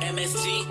MSG.